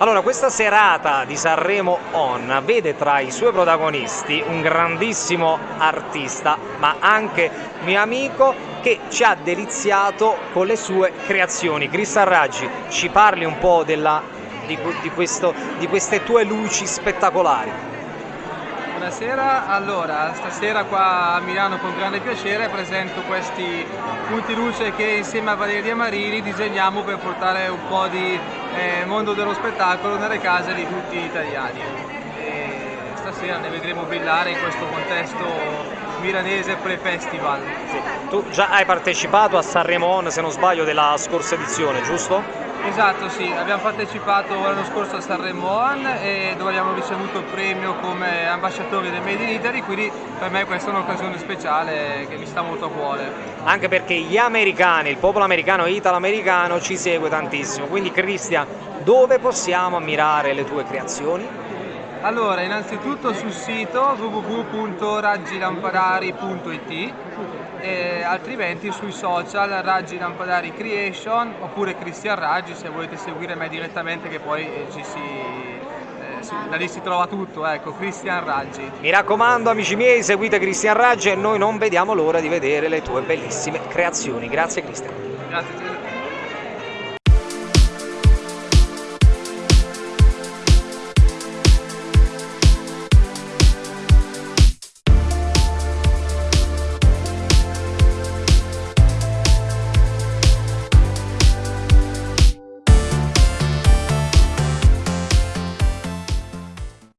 Allora, questa serata di Sanremo On vede tra i suoi protagonisti un grandissimo artista, ma anche mio amico che ci ha deliziato con le sue creazioni. Cristian Raggi, ci parli un po' della, di, di, questo, di queste tue luci spettacolari. Buonasera, allora stasera qua a Milano con grande piacere presento questi punti luce che insieme a Valeria Marini disegniamo per portare un po' di eh, mondo dello spettacolo nelle case di tutti gli italiani. E stasera ne vedremo brillare in questo contesto milanese pre-festival. Sì. Tu già hai partecipato a Sanremo On, se non sbaglio, della scorsa edizione, giusto? Esatto, sì, abbiamo partecipato l'anno scorso a Sanremo On dove abbiamo ricevuto il premio come ambasciatori del Made in Italy, quindi per me questa è un'occasione speciale che mi sta molto a cuore. Anche perché gli americani, il popolo americano italo-americano ci segue tantissimo, quindi Cristian, dove possiamo ammirare le tue creazioni? Allora, innanzitutto sul sito www.raggilampadari.it e altrimenti sui social Raggi Lampadari Creation oppure Cristian Raggi se volete seguire me direttamente che poi eh, ci si, eh, da lì si trova tutto, ecco, Cristian Raggi. Mi raccomando amici miei, seguite Cristian Raggi e noi non vediamo l'ora di vedere le tue bellissime creazioni. Grazie Cristian. Grazie.